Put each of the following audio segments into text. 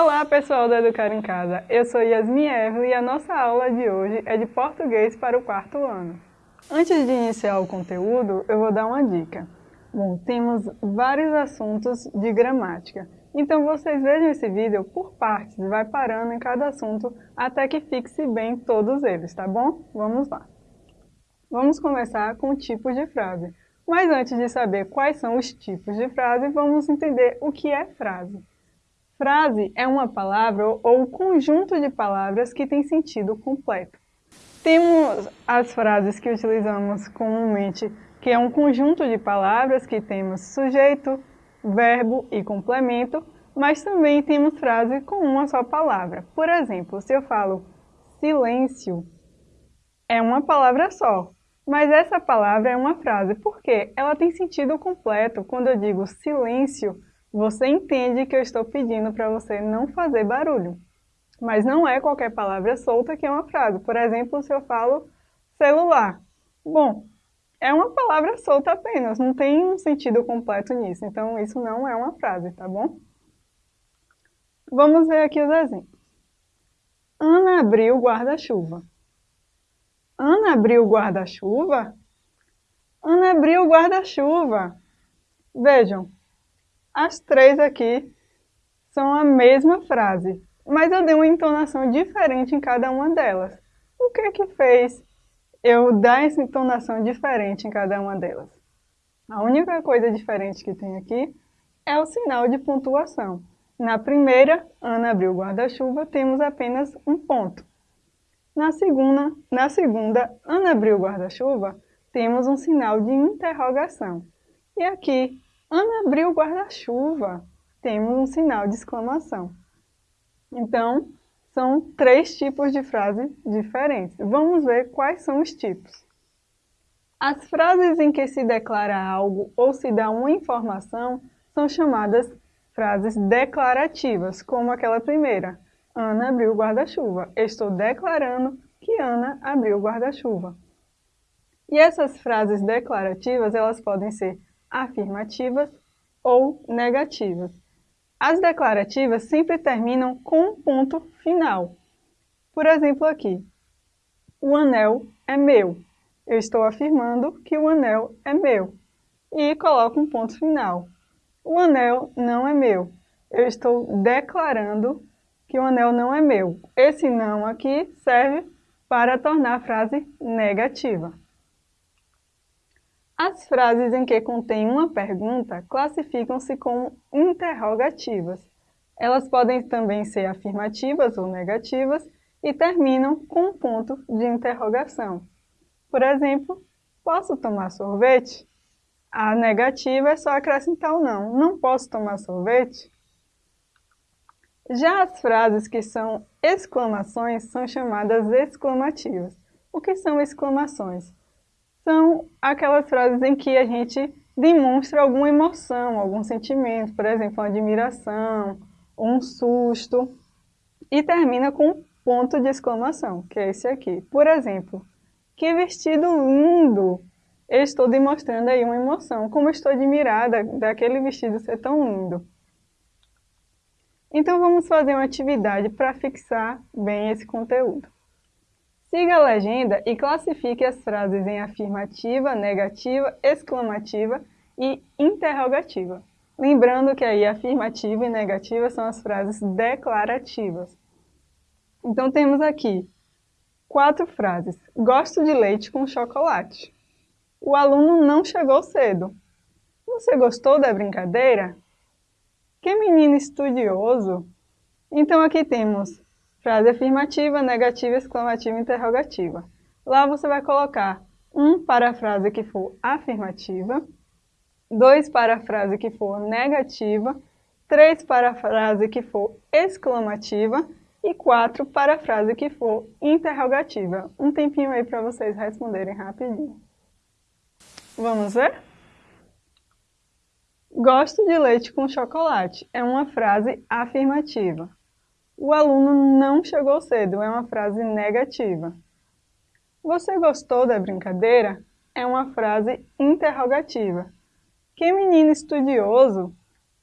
Olá pessoal do Educar em Casa, eu sou Yasmin Evelyn e a nossa aula de hoje é de português para o quarto ano. Antes de iniciar o conteúdo, eu vou dar uma dica. Bom, temos vários assuntos de gramática, então vocês vejam esse vídeo por partes, vai parando em cada assunto até que fixe bem todos eles, tá bom? Vamos lá. Vamos começar com tipos de frase. Mas antes de saber quais são os tipos de frase, vamos entender o que é frase. Frase é uma palavra ou conjunto de palavras que tem sentido completo. Temos as frases que utilizamos comumente, que é um conjunto de palavras que temos sujeito, verbo e complemento, mas também temos frase com uma só palavra. Por exemplo, se eu falo silêncio, é uma palavra só, mas essa palavra é uma frase, porque ela tem sentido completo. Quando eu digo silêncio, você entende que eu estou pedindo para você não fazer barulho. Mas não é qualquer palavra solta que é uma frase. Por exemplo, se eu falo celular. Bom, é uma palavra solta apenas, não tem um sentido completo nisso. Então, isso não é uma frase, tá bom? Vamos ver aqui os exemplos. Ana abriu o guarda-chuva. Ana abriu o guarda-chuva? Ana abriu o guarda-chuva. Vejam, as três aqui são a mesma frase, mas eu dei uma entonação diferente em cada uma delas. O que é que fez eu dar essa entonação diferente em cada uma delas? A única coisa diferente que tem aqui é o sinal de pontuação. Na primeira, Ana abriu o guarda-chuva, temos apenas um ponto. Na segunda, na segunda, Ana abriu o guarda-chuva, temos um sinal de interrogação. E aqui, Ana abriu o guarda-chuva. Temos um sinal de exclamação. Então, são três tipos de frase diferentes. Vamos ver quais são os tipos. As frases em que se declara algo ou se dá uma informação são chamadas frases declarativas, como aquela primeira. Ana abriu o guarda-chuva. Estou declarando que Ana abriu o guarda-chuva. E essas frases declarativas, elas podem ser afirmativas ou negativas. As declarativas sempre terminam com um ponto final. Por exemplo aqui, o anel é meu. Eu estou afirmando que o anel é meu. E coloco um ponto final. O anel não é meu. Eu estou declarando que o anel não é meu. Esse não aqui serve para tornar a frase negativa. As frases em que contém uma pergunta classificam-se como interrogativas. Elas podem também ser afirmativas ou negativas e terminam com um ponto de interrogação. Por exemplo, posso tomar sorvete? A negativa é só acrescentar o não. Não posso tomar sorvete? Já as frases que são exclamações são chamadas exclamativas. O que são exclamações? São aquelas frases em que a gente demonstra alguma emoção, algum sentimento, por exemplo, uma admiração, um susto, e termina com um ponto de exclamação, que é esse aqui. Por exemplo, que vestido lindo! Eu estou demonstrando aí uma emoção, como estou admirada daquele vestido ser tão lindo. Então vamos fazer uma atividade para fixar bem esse conteúdo. Siga a legenda e classifique as frases em afirmativa, negativa, exclamativa e interrogativa. Lembrando que aí afirmativa e negativa são as frases declarativas. Então temos aqui quatro frases. Gosto de leite com chocolate. O aluno não chegou cedo. Você gostou da brincadeira? Que menino estudioso! Então aqui temos Frase afirmativa, negativa, exclamativa, interrogativa. Lá você vai colocar um para a frase que for afirmativa, dois para a frase que for negativa, três para a frase que for exclamativa e quatro para a frase que for interrogativa. Um tempinho aí para vocês responderem rapidinho. Vamos ver? Gosto de leite com chocolate é uma frase afirmativa. O aluno não chegou cedo é uma frase negativa. Você gostou da brincadeira? É uma frase interrogativa. Que menino estudioso?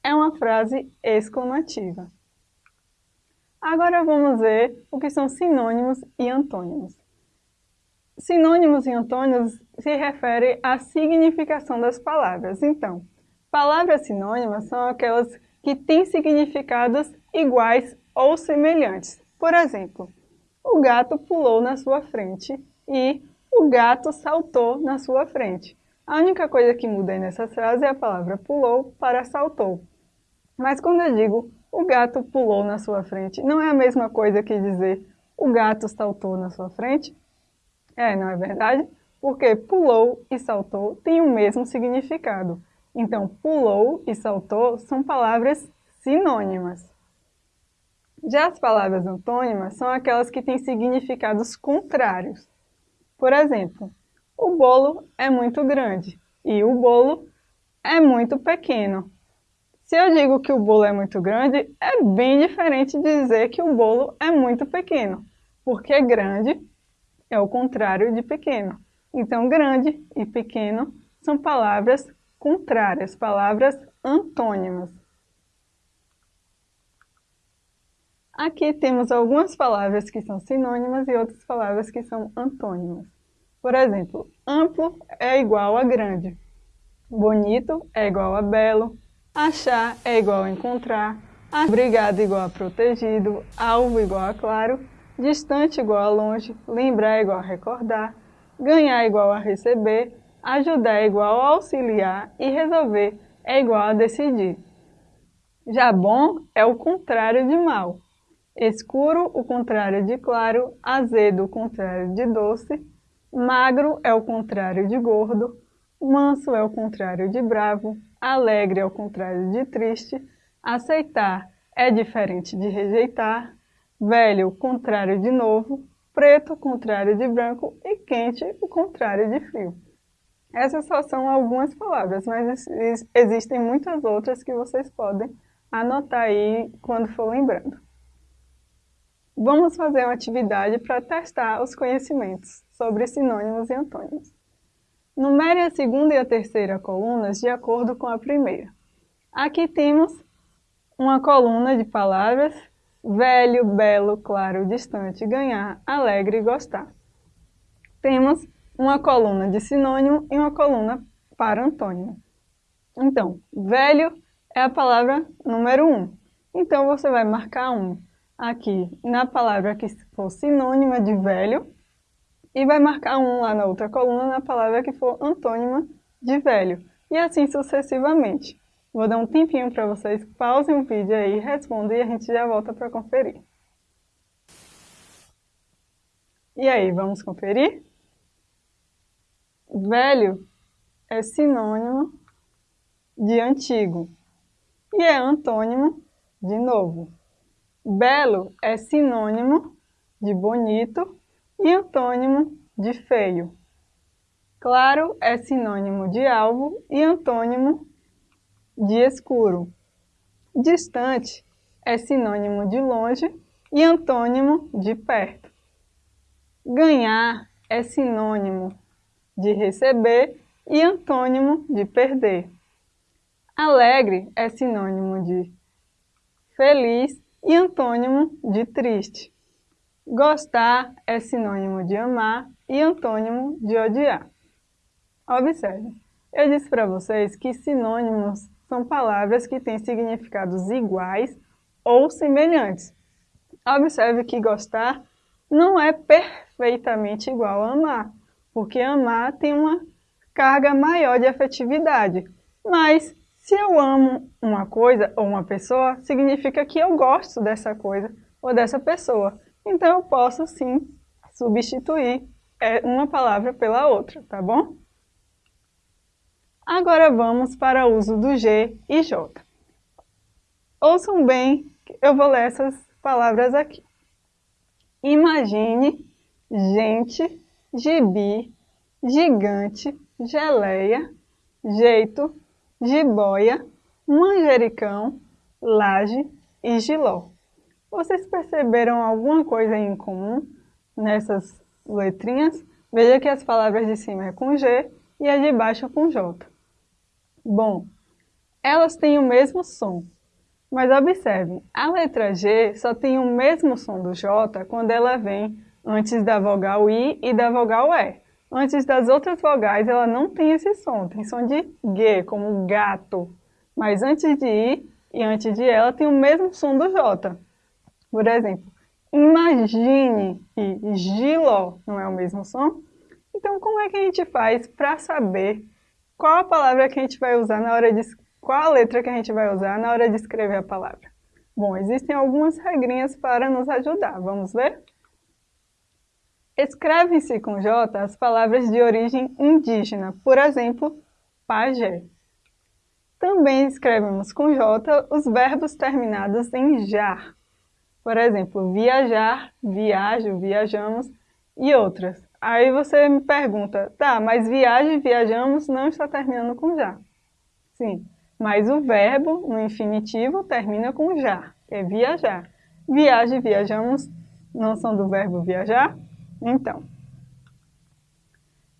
É uma frase exclamativa. Agora vamos ver o que são sinônimos e antônimos. Sinônimos e antônimos se referem à significação das palavras. Então, palavras sinônimas são aquelas que têm significados iguais ou semelhantes. Por exemplo, o gato pulou na sua frente e o gato saltou na sua frente. A única coisa que muda nessa frase é a palavra pulou para saltou. Mas quando eu digo o gato pulou na sua frente, não é a mesma coisa que dizer o gato saltou na sua frente? É, não é verdade? Porque pulou e saltou têm o mesmo significado. Então, pulou e saltou são palavras sinônimas. Já as palavras antônimas são aquelas que têm significados contrários. Por exemplo, o bolo é muito grande e o bolo é muito pequeno. Se eu digo que o bolo é muito grande, é bem diferente de dizer que o bolo é muito pequeno, porque grande é o contrário de pequeno. Então, grande e pequeno são palavras contrárias, palavras antônimas. Aqui temos algumas palavras que são sinônimas e outras palavras que são antônimas. Por exemplo, amplo é igual a grande, bonito é igual a belo, achar é igual a encontrar, obrigado igual a protegido, alvo igual a claro, distante igual a longe, lembrar igual a recordar, ganhar igual a receber, ajudar igual a auxiliar e resolver é igual a decidir. Já bom é o contrário de mal. Escuro, o contrário de claro, azedo, o contrário de doce, Magro é o contrário de gordo, manso é o contrário de bravo, alegre é o contrário de triste, aceitar é diferente de rejeitar, velho, o contrário de novo, preto, o contrário de branco e quente, o contrário de frio. Essas só são algumas palavras, mas existem muitas outras que vocês podem anotar aí quando for lembrando. Vamos fazer uma atividade para testar os conhecimentos sobre sinônimos e antônimos. Numere a segunda e a terceira colunas de acordo com a primeira. Aqui temos uma coluna de palavras velho, belo, claro, distante, ganhar, alegre, gostar. Temos uma coluna de sinônimo e uma coluna para antônimo. Então, velho é a palavra número 1. Um. Então, você vai marcar um aqui na palavra que for sinônima de velho e vai marcar um lá na outra coluna na palavra que for antônima de velho. E assim sucessivamente. Vou dar um tempinho para vocês, pausem o vídeo aí, respondam e a gente já volta para conferir. E aí, vamos conferir? Velho é sinônimo de antigo e é antônimo de novo. Belo é sinônimo de bonito e antônimo de feio. Claro é sinônimo de alvo e antônimo de escuro. Distante é sinônimo de longe e antônimo de perto. Ganhar é sinônimo de receber e antônimo de perder. Alegre é sinônimo de feliz e antônimo de triste. Gostar é sinônimo de amar e antônimo de odiar. Observe, eu disse para vocês que sinônimos são palavras que têm significados iguais ou semelhantes. Observe que gostar não é perfeitamente igual a amar, porque amar tem uma carga maior de afetividade, mas se eu amo uma coisa ou uma pessoa, significa que eu gosto dessa coisa ou dessa pessoa. Então eu posso sim substituir é, uma palavra pela outra, tá bom? Agora vamos para o uso do G e J. Ouçam bem, eu vou ler essas palavras aqui. Imagine, gente, gibi, gigante, geleia, jeito, jiboia, manjericão, laje e giló. Vocês perceberam alguma coisa em comum nessas letrinhas? Veja que as palavras de cima é com G e a de baixo com J. Bom, elas têm o mesmo som. Mas observe, a letra G só tem o mesmo som do J quando ela vem antes da vogal I e da vogal E. Antes das outras vogais, ela não tem esse som, tem som de G, como gato. Mas antes de I e antes de ela, tem o mesmo som do J. Por exemplo, imagine e giló não é o mesmo som? Então, como é que a gente faz para saber qual a palavra que a gente vai usar na hora de qual a letra que a gente vai usar na hora de escrever a palavra? Bom, existem algumas regrinhas para nos ajudar. Vamos ver? Escrevem-se com J as palavras de origem indígena, por exemplo, pajé. Também escrevemos com J os verbos terminados em jar. Por exemplo, viajar, viajo, viajamos e outras. Aí você me pergunta, tá, mas viagem, viajamos não está terminando com já. Sim, mas o verbo no infinitivo termina com já, é viajar. Viagem, viajamos não são do verbo viajar? Então,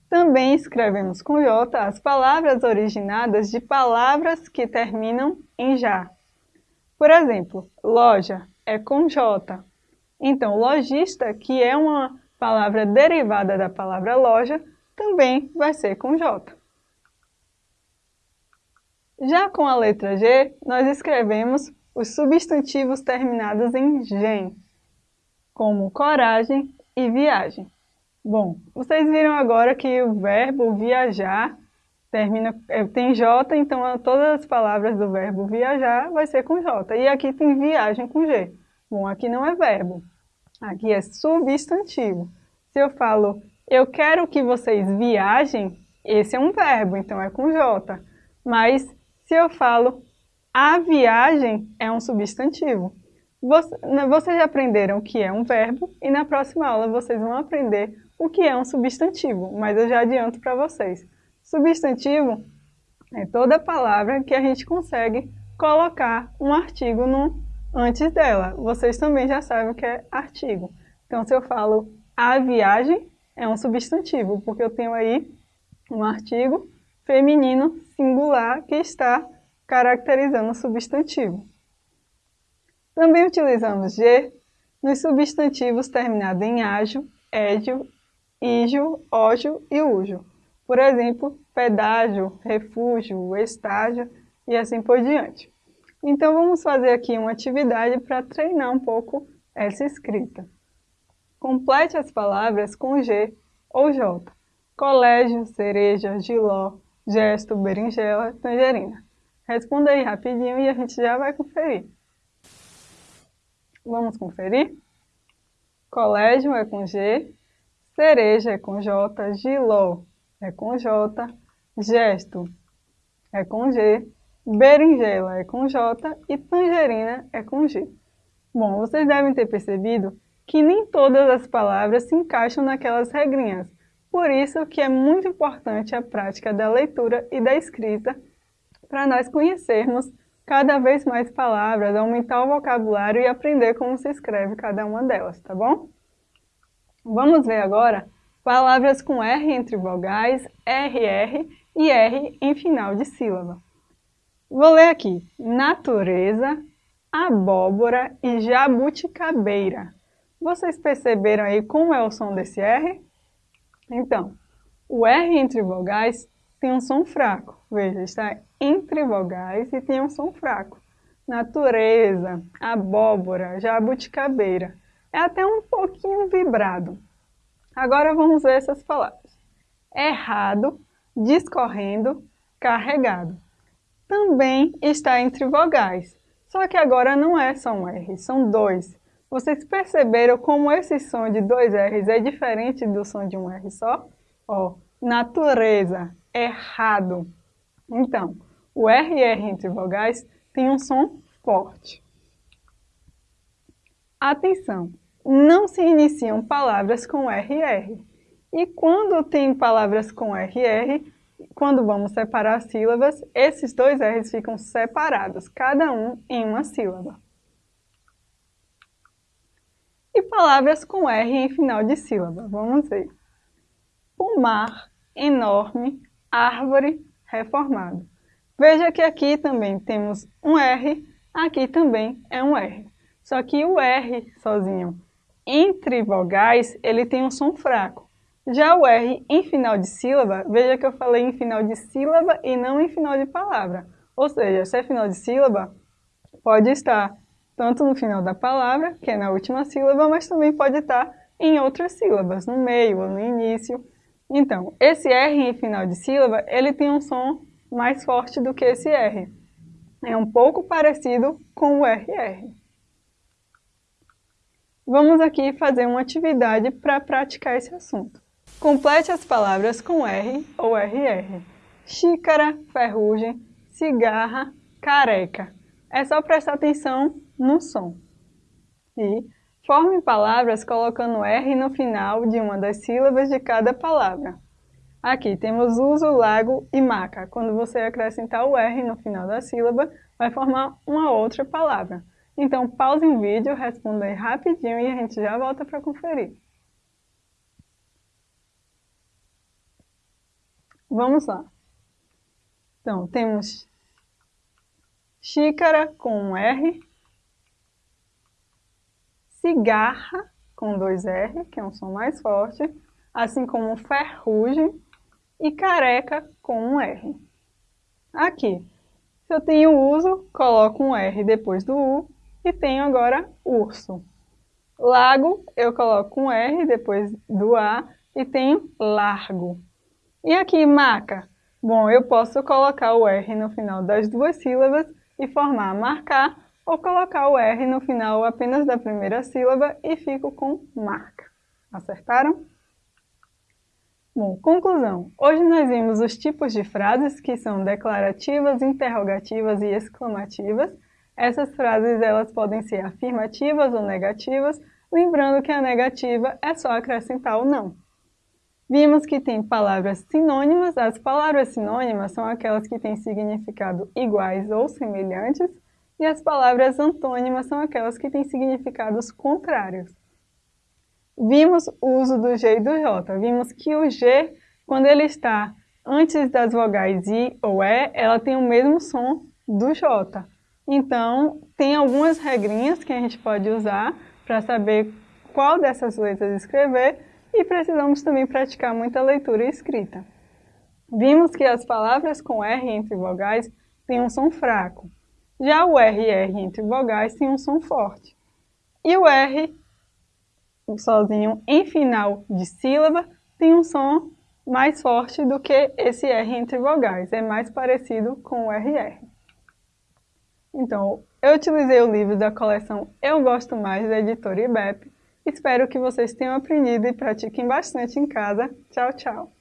também escrevemos com J as palavras originadas de palavras que terminam em já. Por exemplo, loja é com J. Então, lojista, que é uma palavra derivada da palavra loja, também vai ser com J. Já com a letra G, nós escrevemos os substantivos terminados em gen, como coragem e viagem. Bom, vocês viram agora que o verbo viajar termina, é, tem J, então todas as palavras do verbo viajar vai ser com J. E aqui tem viagem com G. Bom, aqui não é verbo, aqui é substantivo. Se eu falo, eu quero que vocês viajem, esse é um verbo, então é com J. Mas se eu falo, a viagem é um substantivo. Né, vocês já aprenderam o que é um verbo e na próxima aula vocês vão aprender o que é um substantivo, mas eu já adianto para vocês. Substantivo é toda palavra que a gente consegue colocar um artigo no, antes dela. Vocês também já sabem o que é artigo. Então, se eu falo a viagem, é um substantivo, porque eu tenho aí um artigo feminino singular que está caracterizando o substantivo. Também utilizamos G nos substantivos terminados em ágio, édio, ígio, ógio e ujo. Por exemplo, pedágio, refúgio, estágio e assim por diante. Então vamos fazer aqui uma atividade para treinar um pouco essa escrita. Complete as palavras com G ou J. Colégio, cereja, giló, gesto, berinjela, tangerina. Responda aí rapidinho e a gente já vai conferir. Vamos conferir? Colégio é com G, cereja é com J, giló é com J, gesto é com G, berinjela é com J e tangerina é com G. Bom, vocês devem ter percebido que nem todas as palavras se encaixam naquelas regrinhas. Por isso que é muito importante a prática da leitura e da escrita para nós conhecermos cada vez mais palavras, aumentar o vocabulário e aprender como se escreve cada uma delas, tá bom? Vamos ver agora palavras com R entre vogais, RR e R em final de sílaba. Vou ler aqui, natureza, abóbora e jabuticabeira. Vocês perceberam aí como é o som desse R? Então, o R entre vogais tem um som fraco. Veja, está entre vogais e tem um som fraco. Natureza, abóbora, jabuticabeira. É até um pouquinho vibrado. Agora vamos ver essas palavras. Errado, discorrendo, carregado. Também está entre vogais. Só que agora não é só um R, são dois. Vocês perceberam como esse som de dois R's é diferente do som de um R só? Ó, natureza, errado. Então, o RR entre vogais tem um som forte. Atenção! Não se iniciam palavras com RR. E quando tem palavras com RR, quando vamos separar sílabas, esses dois R's ficam separados, cada um em uma sílaba. E palavras com R em final de sílaba, vamos ver. Pomar, enorme, árvore, reformado. Veja que aqui também temos um R, Aqui também é um R. Só que o R sozinho, entre vogais, ele tem um som fraco. Já o R em final de sílaba, veja que eu falei em final de sílaba e não em final de palavra. Ou seja, se é final de sílaba, pode estar tanto no final da palavra, que é na última sílaba, mas também pode estar em outras sílabas, no meio ou no início. Então, esse R em final de sílaba, ele tem um som mais forte do que esse R. É um pouco parecido com o RR. Vamos aqui fazer uma atividade para praticar esse assunto. Complete as palavras com R ou RR. Xícara, ferrugem, cigarra, careca. É só prestar atenção no som. E forme palavras colocando R no final de uma das sílabas de cada palavra. Aqui temos uso, lago e maca. Quando você acrescentar o R no final da sílaba, vai formar uma outra palavra. Então, pause o vídeo, responda aí rapidinho e a gente já volta para conferir. Vamos lá. Então, temos xícara com um R, cigarra com dois R, que é um som mais forte, assim como ferrugem e careca com um R. Aqui, se eu tenho uso, coloco um R depois do U e tenho agora urso. Lago, eu coloco um R depois do A e tenho largo. E aqui, maca? Bom, eu posso colocar o R no final das duas sílabas e formar marcar ou colocar o R no final apenas da primeira sílaba e fico com marca. Acertaram? Bom, conclusão. Hoje nós vimos os tipos de frases que são declarativas, interrogativas e exclamativas. Essas frases elas podem ser afirmativas ou negativas, lembrando que a negativa é só acrescentar o não. Vimos que tem palavras sinônimas. As palavras sinônimas são aquelas que têm significado iguais ou semelhantes, e as palavras antônimas são aquelas que têm significados contrários. Vimos o uso do G e do J. Vimos que o G, quando ele está antes das vogais I ou E, ela tem o mesmo som do J. Então, tem algumas regrinhas que a gente pode usar para saber qual dessas letras escrever e precisamos também praticar muita leitura e escrita. Vimos que as palavras com R entre vogais têm um som fraco. Já o RR entre vogais tem um som forte. E o R, sozinho em final de sílaba, tem um som mais forte do que esse R entre vogais. É mais parecido com o RR. Então, eu utilizei o livro da coleção Eu Gosto Mais, da editora IBEP. Espero que vocês tenham aprendido e pratiquem bastante em casa. Tchau, tchau!